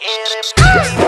Get him.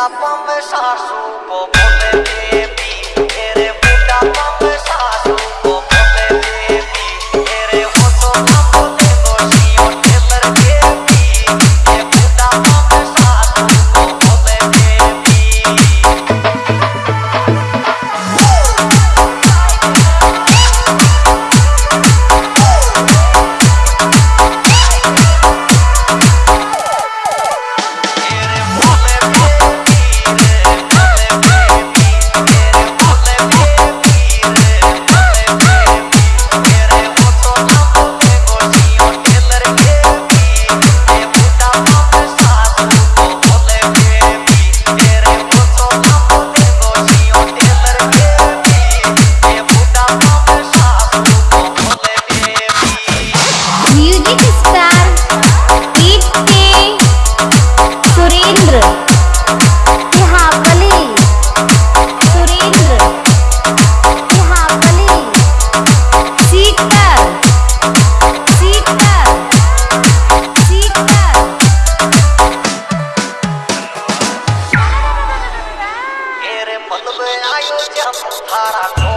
Mira pa' besar su popote hot.